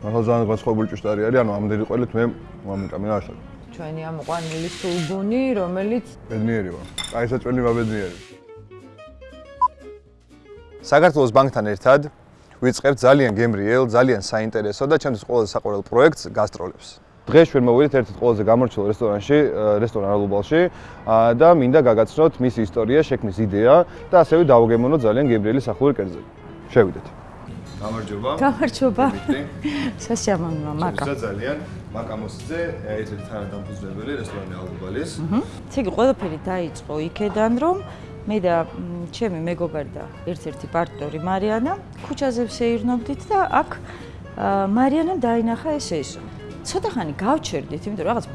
მართლა ძალიან განსხვავებული ჭუშტარი არის, ანუ ამდენი ყველით მე მომიტამი ახლა. ჩვენი ამოყვანილი სულგუნი, რომელიც ბედნიერი ვარ. აი ეს ჩვენი ბედნიერი. საქართველოს ბანკთან ერთად ვიწყებთ ძალიან გემრიელ, ძალიან საინტერესო და ჩემთვის ყველაზე საყვარელ პროექტს გასტროლებს. დღეს ჩვენ მოვიდით ერთ-ერთ ყველაზე გამორჩეულ რესტორანში, რესტორან ალუბალში და მინდა გაგაცნოთ მის ისტორია, შექმნის იდეა და ასევე დავგემოვნოთ ძალიან გემრიელი სახური კერძები. შევიდეთ. გამარჯობა. გამარჯობა. სასიამოვნოა, მაკა. ძალიან მაკამოსზე ერთ-ერთი თანადამფუძნებელი რესტორანი ალუბალის. აჰა. ესე იგი ყველაფერი დაიწყო იქედან, რომ მე და ჩემი მეგობარი და ერთ-ერთი პარტნიორი მარიანა ქუჩაზე ვსეირნობდით და აქ მარიანამ დაინახა ეს ესო. ცოტა ხანი გავჩერდით, იმიტომ რომ რაღაც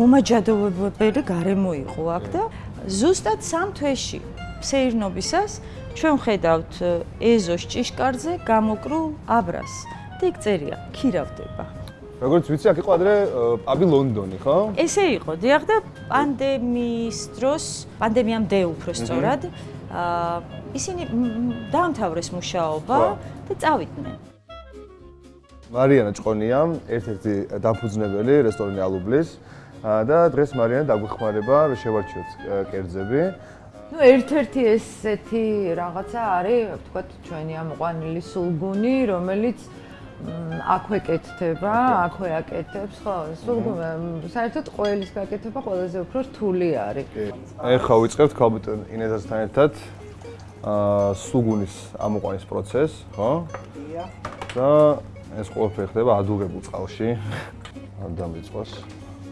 მომაჯადოებებელი გარემო იყო აქ და ზუსტად სამ თვეში ფსეირნობისას ჩვენ ხედავთ ეზოს ჭიშკარზე გამოკრულ აბრას და იქ წერია ქირავდება. როგორც ვიცი, აქ იყო ადრე პაბი ლონდონი, ხო? ესე იყო, დიახ და პანდემიის დროს, პანდემიამდე უფრო სწორად, აა ისინი დაამთავრეს მუშაობა და წავიდნენ. მარიანა ჭყონია, ერთ-ერთი დაფუძნებელი რესტორანი ალუბლის და დღეს მარიანა დაგვეხმარება შევარჩიოთ კერძები. Ну ერთ-ერთი ესეთი რაღაცა არის, ვთქვათ, ჩვენი ამოყვანილი სულგუნი, რომელიც აქვე კეთდება, აქვე აკეთებს, ხო? სულგუნი საერთოდ ყოველის გაკეთება ყველაზე უფრო რთული არის. ეხლა ვიწყებთ კომპიუტერ ინეზასთან ერთად აა სულგუნის ამოყვანის პროცესს, ხო? და ეს ყველაფერი ხდება ადუღებულ წყალში. არ დამიწყოს.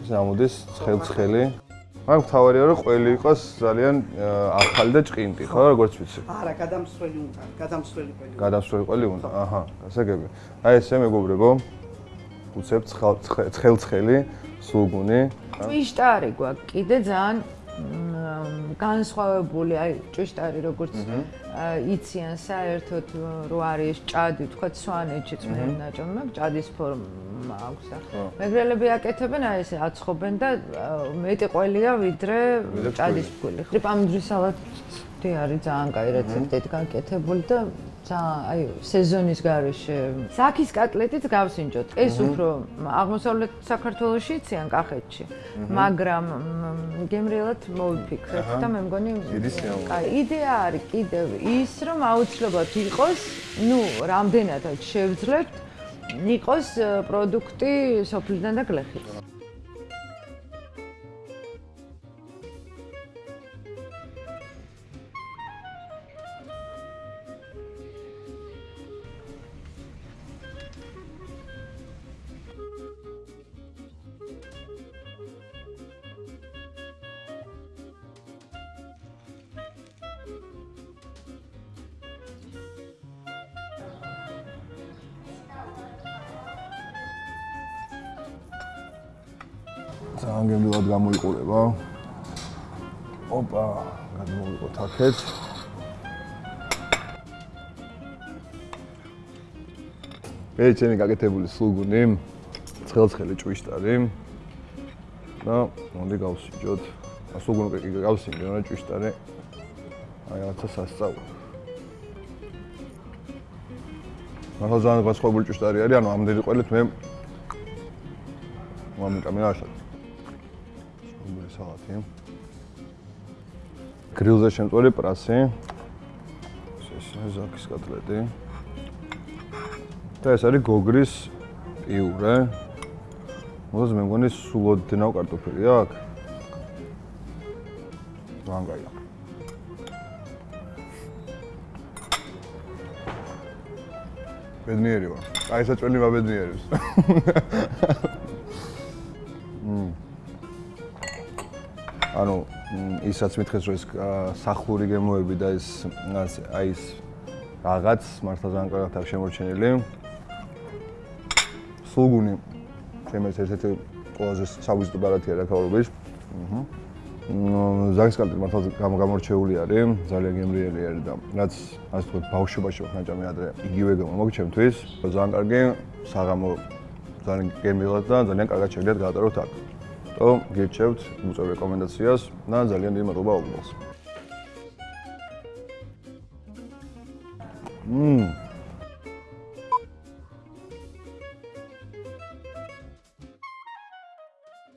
ეს ამოდის ცხელ-ცხელი. მაგ თავარია რომ ყველი იყოს ძალიან ახალი და ჭყინტი, ხო, როგორც ვიცი. არა, გადამსვლელი უნდა, გადამსვლელი ყველი. გადამსვლელი ყველი უნდა. აჰა, გასაგები. აი ესე მეგობრებო. უცებ ცხელ-ცხელი სულგუნი. ჭიშტარი გვაქვს კიდე ძალიან განსხვავებული, აი ჭიშტარი როგორც იციან საერთოდ რო არის ჭადი, თქვა სვანეთში წმენდა ნაჭომი, მაგ ჭადის ფორმა აქვს ახლა. მეგრელები აკეთებენ აი ესე აცხობენ და მეტი ყველია ვიდრე ჭადის ფქული. ტრიპამდრი სალატი არის ძალიან კაი რეცეპტით გაკეთებული და აი სეზონის გარეშე საქის კატლეტიც გავსინჯოთ. ეს უფრო აღმოსავლეთ საქართველოსში იციან კახეთში. მაგრამ გემრიელად მოვიფიქრეთ და მე მგონი აი იდეა არის კიდევ ის რომ აუცილებლად იყოს, ну, რამდენადაც შევძლებთ, იყოს პროდუქტი სოფლიდან და გლეხით. ძალიან გემრიელად გამოიყურება. ოპა, გადმოვიყოთ აქეთ. მე ჩემი გაკეთებული სულგუნი, ცხელ-ცხელი ჭვიშტარი. და მოდი გავსინჯოთ. სულგუნი კი გავსინჯო, რა ჭვიშტარი. აი რაღაცა სასწაული. მაგრამ ძალიან განსხვავებული ჭვიშტარი არის, ანუ ამდენი ყველით მე მომიტამი ახლა. სალათი. გრილზე შემწვარი პრასი. ეს ზაქის კოტლეტი. და ეს არის გოგრის პიურე. მოდი მე მგონი სულოდ დნავ კარტოფილი აქ. ვანგაია. ბედნიერი ვარ. აი ეს წვენი ისაც მითხეს რომ ეს სახური გემოები და ეს აი ეს რაღაც მართლა ძალიან კარგად აქვს შემორჩენილი. სულგუნი ჩემს ერთ-ერთი ყველაზე სავიზიტო ბარათია რა ქაურობის. აჰა. ნუ ზაგსკალტი მართლა გამორჩეული არის, ძალიან გემრიელი არის და რაც ასე თქვა ბავშვობაში ვახ ნაჭამი ადრე იგივე გამოგჩემთვის. ძალიან კარგი საღამო ძალიან გემრიელად და ძალიან კარგად შეგდეთ გაატაროთ აქ. То გირჩევთ უწევ რეკომენდაციას და ძალიან დიდი მადლობა უბნელს. მმ